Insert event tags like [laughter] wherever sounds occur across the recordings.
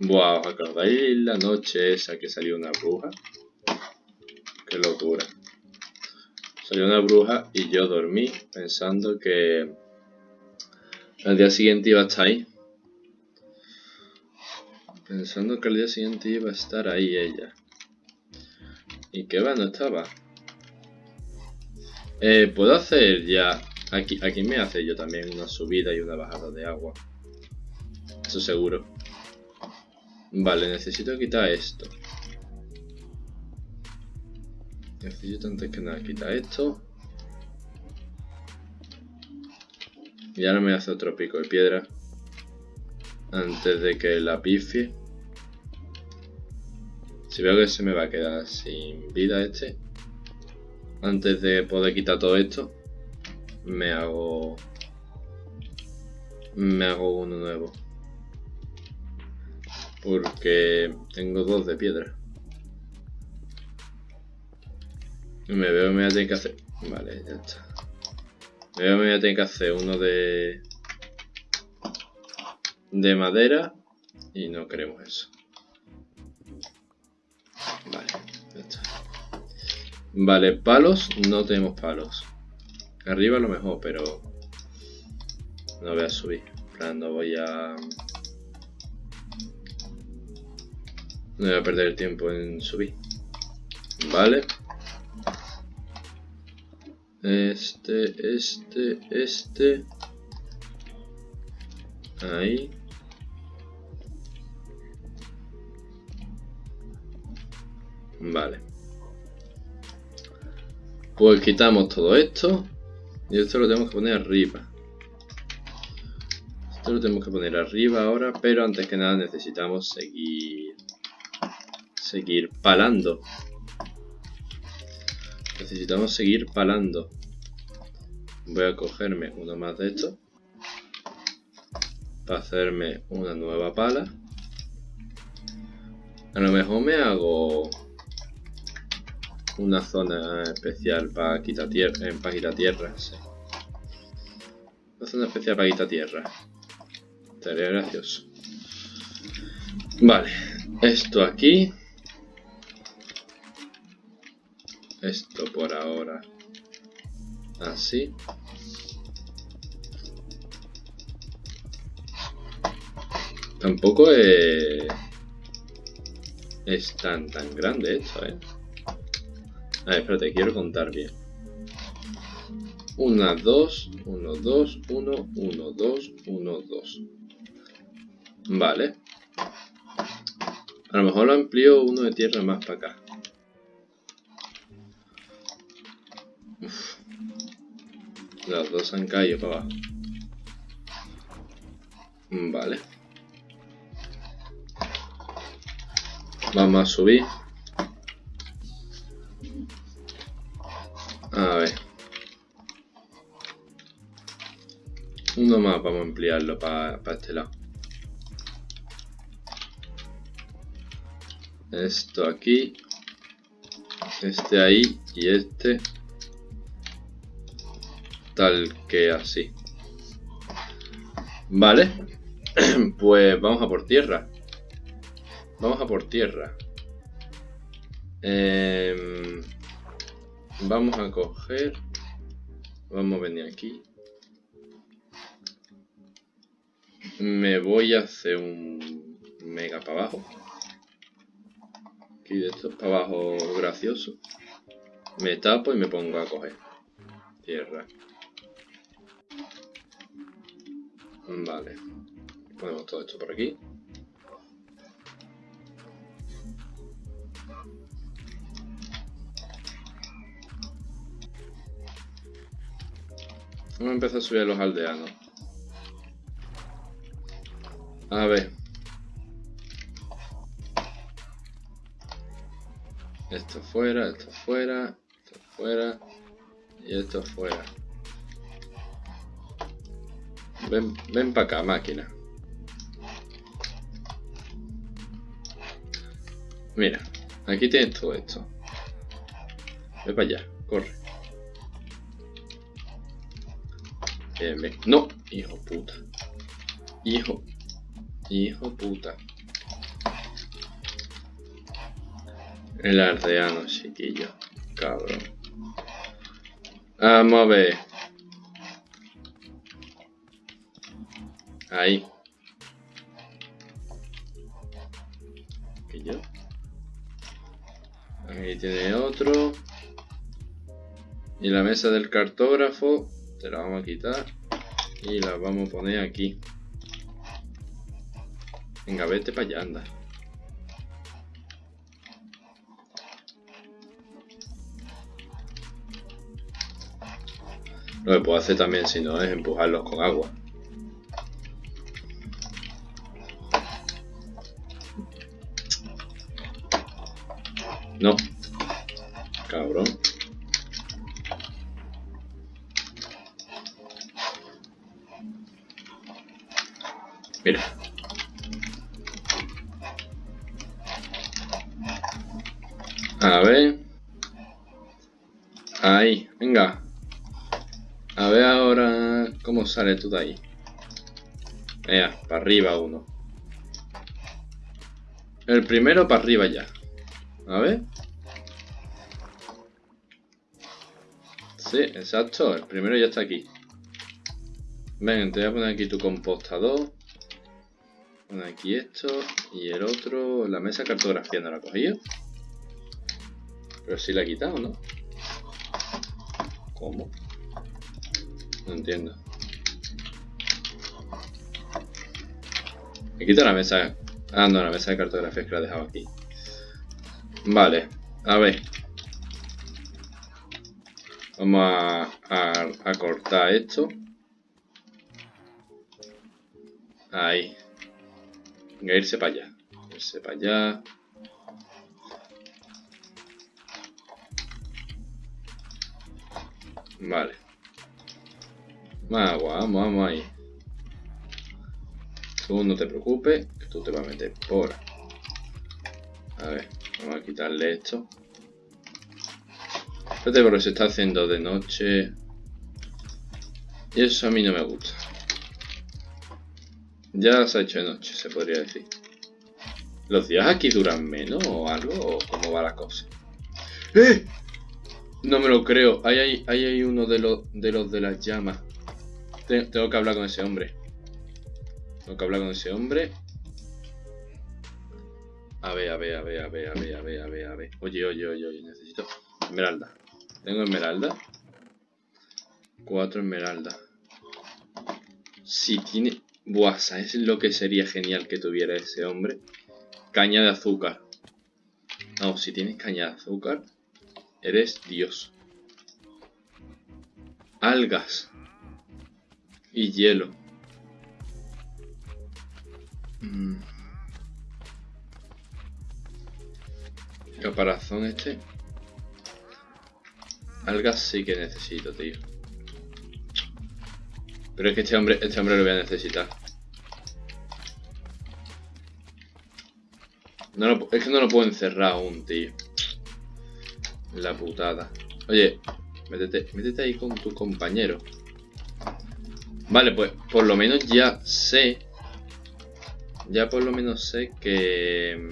Buah, ¿os acordáis la noche esa que salió una bruja? Qué locura. Salió una bruja y yo dormí pensando que al día siguiente iba a estar ahí. Pensando que al día siguiente iba a estar ahí ella. ¿Y qué va? No estaba. Eh, puedo hacer ya... Aquí, aquí me hace yo también una subida y una bajada de agua. Eso seguro. Vale, necesito quitar esto. Necesito antes que nada quitar esto. Y ahora me hace otro pico de piedra. Antes de que la pifie. Si veo que se me va a quedar sin vida este. Antes de poder quitar todo esto. Me hago... Me hago uno nuevo. Porque tengo dos de piedra. Me veo me voy a tener que hacer... Vale, ya está. Me veo me voy a tener que hacer uno de... De madera. Y no queremos eso. Vale, ya está. Vale, palos. No tenemos palos. Arriba a lo mejor, pero... No voy a subir. No voy a... No voy a perder el tiempo en subir. Vale. Este, este, este. Ahí. Vale. Pues quitamos todo esto. Y esto lo tenemos que poner arriba. Esto lo tenemos que poner arriba ahora, pero antes que nada necesitamos seguir seguir palando. Necesitamos seguir palando. Voy a cogerme uno más de esto. Para hacerme una nueva pala. A lo mejor me hago una zona especial para quitar tierra. Eh, para quitar tierra, Una zona especial para quitar tierra. Estaría gracioso. Vale, esto aquí. Esto por ahora. Así. Tampoco es, es tan tan grande esto eh a ver espérate quiero contar bien. 1, 2, 1, 2, 1, 1, 2, 1, 2 vale. A lo mejor lo amplío uno de tierra más para acá Los dos han caído para abajo. Vale. Vamos a subir. A ver. Uno más, vamos a ampliarlo para este lado. Esto aquí. Este ahí y este tal que así. Vale, [clears throat] pues vamos a por tierra. Vamos a por tierra. Em, vamos a coger... Vamos a venir aquí. Me voy a hacer un mega para abajo. Aquí de esto para abajo gracioso. Me tapo y me pongo a coger tierra. Vale. Ponemos todo esto por aquí. Vamos a empezar a subir a los aldeanos. A ver. Esto fuera, esto fuera, esto fuera y esto fuera. Ven, ven para acá, máquina. Mira, aquí tienes todo esto. Ve para allá, corre. No, hijo puta. Hijo. Hijo puta. El ardeano, chiquillo. Cabrón. Vamos a ver. Ahí. yo Ahí tiene otro. Y la mesa del cartógrafo. Te la vamos a quitar. Y la vamos a poner aquí. Venga, vete para allá, anda. Lo que puedo hacer también, si no, es empujarlos con agua. Mira. A ver. Ahí, venga. A ver ahora cómo sale tú de ahí. Venga, para arriba uno. El primero para arriba ya. A ver. Sí, exacto. El primero ya está aquí. Venga, te voy a poner aquí tu compostador. Aquí esto. Y el otro, la mesa de cartografía no la ha cogido. Pero sí la ha quitado, ¿no? ¿Cómo? No entiendo. Me quita la mesa. Ah, no, la mesa de cartografía que la he dejado aquí. Vale, a ver. Vamos a, cortar esto. Ahí. Venga, irse para allá. Irse para allá. Vale. Agua, vamos, vamos ahí. Tú no te preocupes, que tú te vas a meter por. A ver. Vamos a quitarle esto. Espérate porque se está haciendo de noche. Y eso a mí no me gusta. Ya se ha hecho de noche, se podría decir. ¿Los días aquí duran menos o algo? ¿O cómo va la cosa? ¡Eh! No me lo creo. Ahí hay, uno de los, de las llamas. Tengo que hablar con ese hombre. Tengo que hablar con ese hombre a ver, a ver, a ver, a ver, a ver, a ver, a ver, a ver. Oye, oye, oye, oye, necesito esmeralda. ¿Tengo esmeralda? Cuatro esmeraldas. Si tiene... Buah, ¿sabes lo que sería genial que tuviera ese hombre? Caña de azúcar. No, si tienes caña de azúcar, eres Dios. Algas. Y hielo. Mmm... Caparazón este. Algas sí que necesito, tío. Pero es que este hombre, este hombre lo voy a necesitar. No es que no lo puedo encerrar aún, tío. La putada. Oye, métete, métete ahí con tu compañero. Vale, pues por lo menos ya sé. Ya por lo menos sé que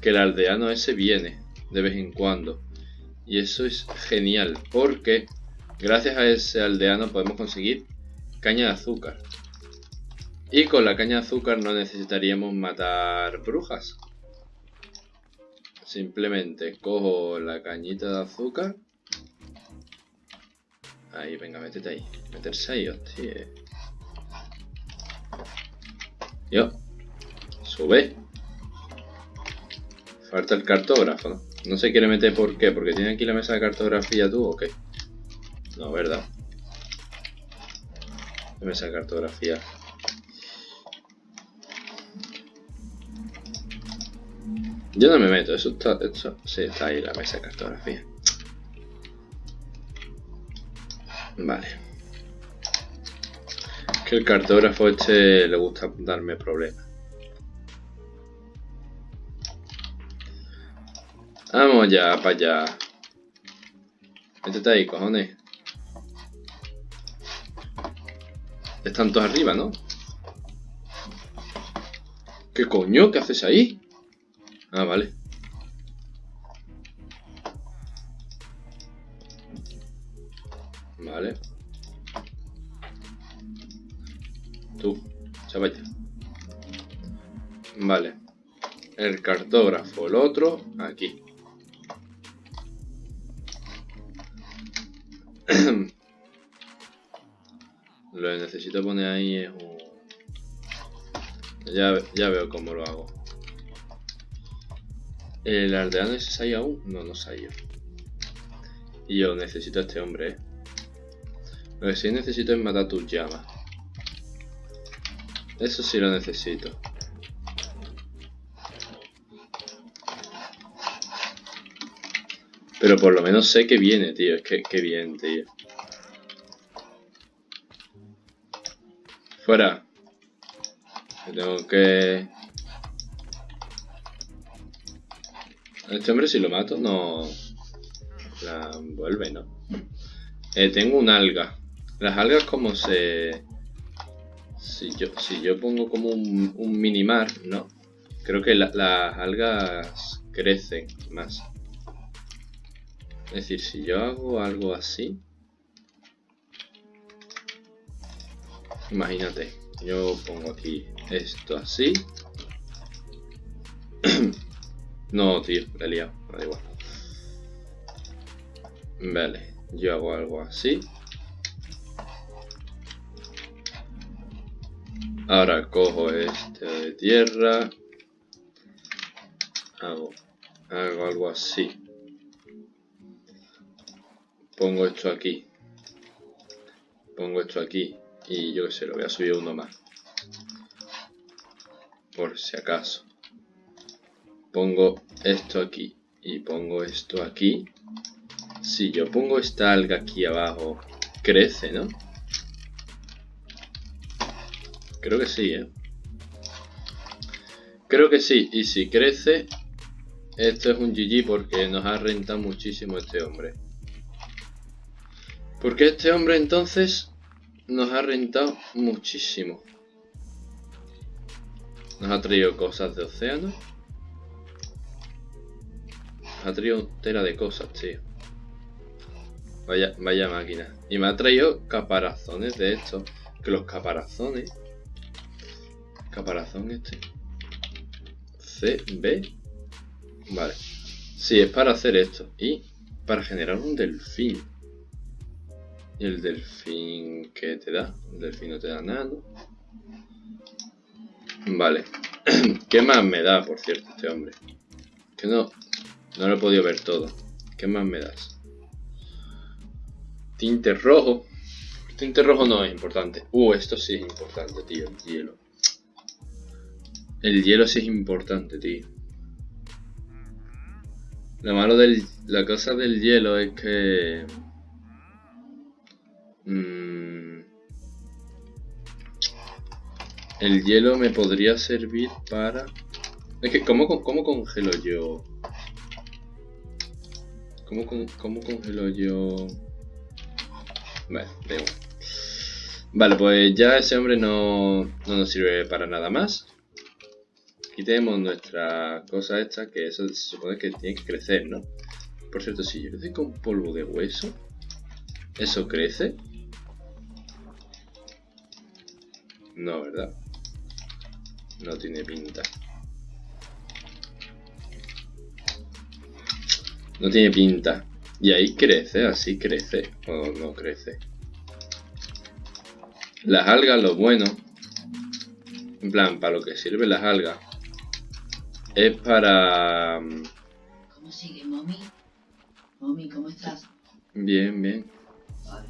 que el aldeano ese viene de vez en cuando. Y eso es genial, porque gracias a ese aldeano podemos conseguir caña de azúcar. Y con la caña de azúcar no necesitaríamos matar brujas. Simplemente cojo la cañita de azúcar. Ahí, venga, métete ahí. Meterse ahí, hostia. Yo. Sube. Falta el cartógrafo, ¿no? No se quiere meter por qué, porque tiene aquí la mesa de cartografía tú o qué. No, ¿verdad? La mesa de cartografía. Yo no me meto, eso está, eso, sí, está ahí la mesa de cartografía. Vale. Que el cartógrafo este le gusta darme problemas. Vamos ya, para allá. Métete ahí, cojones. Están todos arriba, ¿no? ¿Qué coño? ¿Qué haces ahí? Ah, vale. Vale. Tú, chaval. Vale. El cartógrafo, el otro, aquí. Que necesito poner ahí es un... Ya, ya veo cómo lo hago. ¿El aldeano ese se aún? No, no se Y yo necesito a este hombre, ¿eh? Lo que sí necesito es matar tus llamas. Eso sí lo necesito. Pero por lo menos sé que viene, tío. Es que, que bien, tío. Fuera. tengo que... Este hombre si lo mato no... La vuelve, ¿no? Eh, tengo un alga. Las algas como se... Si yo, si yo pongo como un, un minimar, ¿no? Creo que las algas crecen más. Es decir, si yo hago algo así... Imagínate, yo pongo aquí esto así. [clears throat] no, tío, me he liado, da igual. Vale, yo hago algo así. Ahora cojo este de tierra. Hago, hago algo así. Pongo esto aquí. Pongo esto aquí. Y yo que sé, lo voy a subir uno más. Por si acaso. Pongo esto aquí. Y pongo esto aquí. Si yo pongo esta alga aquí abajo, crece, ¿no? Creo que sí, ¿eh? Creo que sí. Y si crece, esto es un GG porque nos ha rentado muchísimo este hombre. Porque este hombre entonces nos ha rentado muchísimo. Nos ha traído cosas de océano. Nos ha traído tela de cosas, tío. Vaya, máquina. Y me ha traído caparazones de estos. Que los caparazones Caparazón este. C, B. Vale. Sí, es para hacer esto. Y para generar un delfín. ¿Y el delfín qué te da? El delfín no te da nada, ¿no? Vale. [clears throat] ¿Qué más me da, por cierto, este hombre? Que no... No lo he podido ver todo. ¿Qué más me das? Tinte rojo. Tinte rojo no es importante. Uh, esto sí es importante, tío. El hielo. El hielo sí es importante, tío. Lo malo de la cosa del hielo es que... Mmm, el hielo me podría servir para... Es que, ¿cómo, cómo congelo yo? ¿Cómo, cómo congelo yo? Vale, Vale, pues ya ese hombre no, no nos sirve para nada más. Quitemos nuestra cosa esta, que eso se supone que tiene que crecer, ¿no? Por cierto, si yo le doy con polvo de hueso, ¿eso crece? No, ¿verdad? No tiene pinta. No tiene pinta. Y ahí crece, así crece. O no crece. Las algas, lo bueno. En plan, para lo que sirven las algas es para... Mm, ¿Cómo sigue, Mommy? Mommy, ¿cómo estás? Bien, bien. Vale.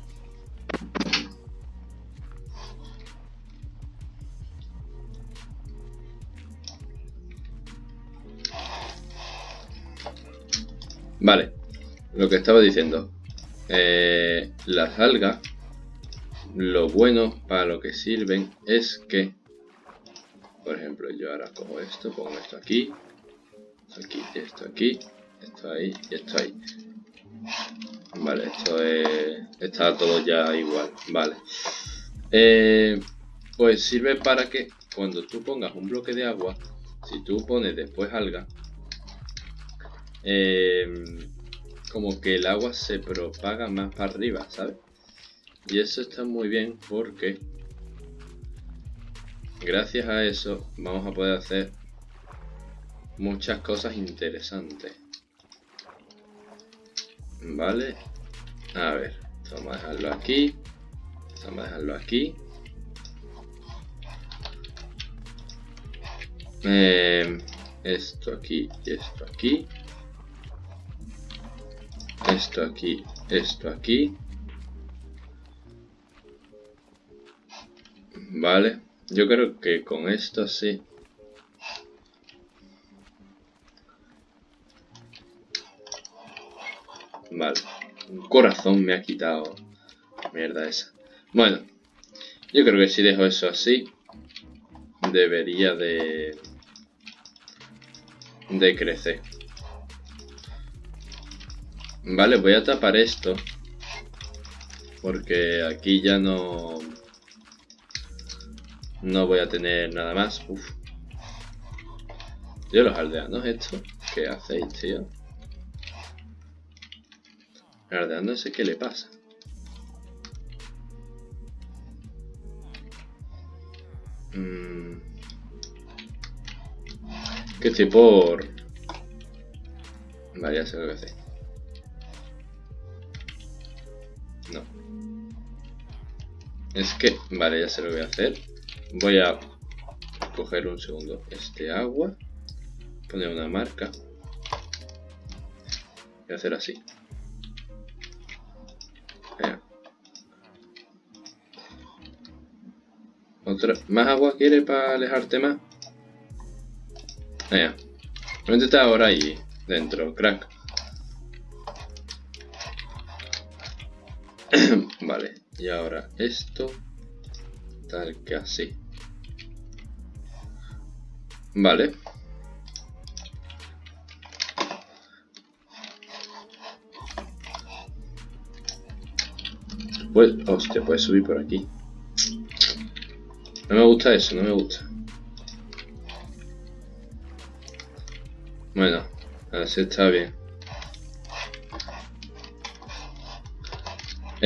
Vale, lo que estaba diciendo. Eh, las algas, lo bueno para lo que sirven es que por ejemplo, yo ahora cojo esto, pongo esto aquí, aquí, esto aquí, esto ahí y esto ahí. Vale, esto es, está todo ya igual, vale. Eh, pues sirve para que cuando tú pongas un bloque de agua, si tú pones después alga, eh, como que el agua se propaga más para arriba, ¿sabes? Y eso está muy bien porque gracias a eso vamos a poder hacer muchas cosas interesantes. Vale. A ver, vamos a dejarlo aquí. Vamos a dejarlo aquí. Eh, esto aquí y esto aquí. Esto aquí, esto aquí. Vale. Yo creo que con esto sí. Vale. Un corazón me ha quitado. Mierda esa. Bueno. Yo creo que si dejo eso así. Debería de... De crecer. Vale, voy a tapar esto. Porque aquí ya no... No voy a tener nada más. Uf. Tío, los aldeanos esto. ¿Qué hacéis, tío? El ¿qué le pasa? Mm. Que estoy por... Vale, ya sé lo que hacer. Es que... Vale, ya sé lo voy a hacer. Voy a coger un segundo este agua, poner una marca y hacer así. Otra, ¿Más agua quiere para alejarte más? Venga. está ahora ahí dentro, crack. [coughs] vale, y ahora esto tal que así. Vale. Pues, hostia, puedes subir por aquí. No me gusta eso, no me gusta. Bueno, así está bien.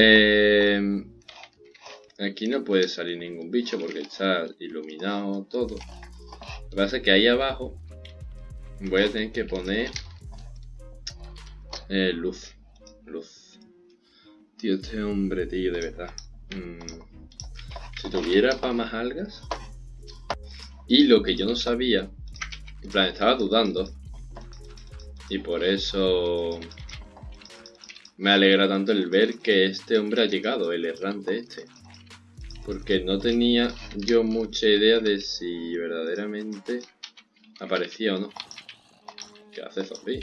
Eh, Aquí no puede salir ningún bicho porque está iluminado todo. Lo que pasa es que ahí abajo voy a tener que poner eh, luz. Luz. Tío, este hombre, tío, de verdad. Mm. Si tuviera para más algas. Y lo que yo no sabía, en plan, estaba dudando. Y por eso me alegra tanto el ver que este hombre ha llegado, el errante este. Porque no tenía yo mucha idea de si verdaderamente aparecía o no. ¿Qué hace zombie?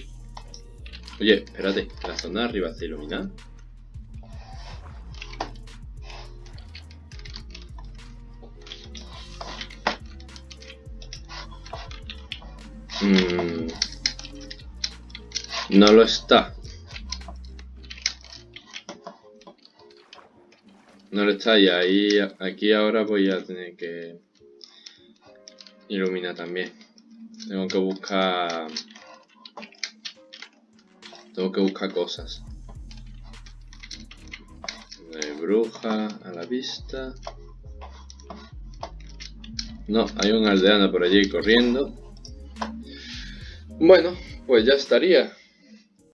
Oye, espérate, la zona de arriba está iluminada. Mm. No lo está. No lo está y ahí, aquí ahora voy a tener que iluminar también. Tengo que buscar... Tengo que buscar cosas. Bruja a la vista. No, hay un aldeano por allí corriendo. Bueno, pues ya estaría.